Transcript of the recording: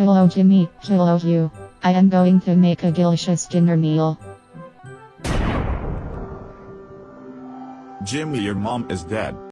Hello Jimmy, hello you. I am going to make a delicious dinner meal. Jimmy, your mom is dead.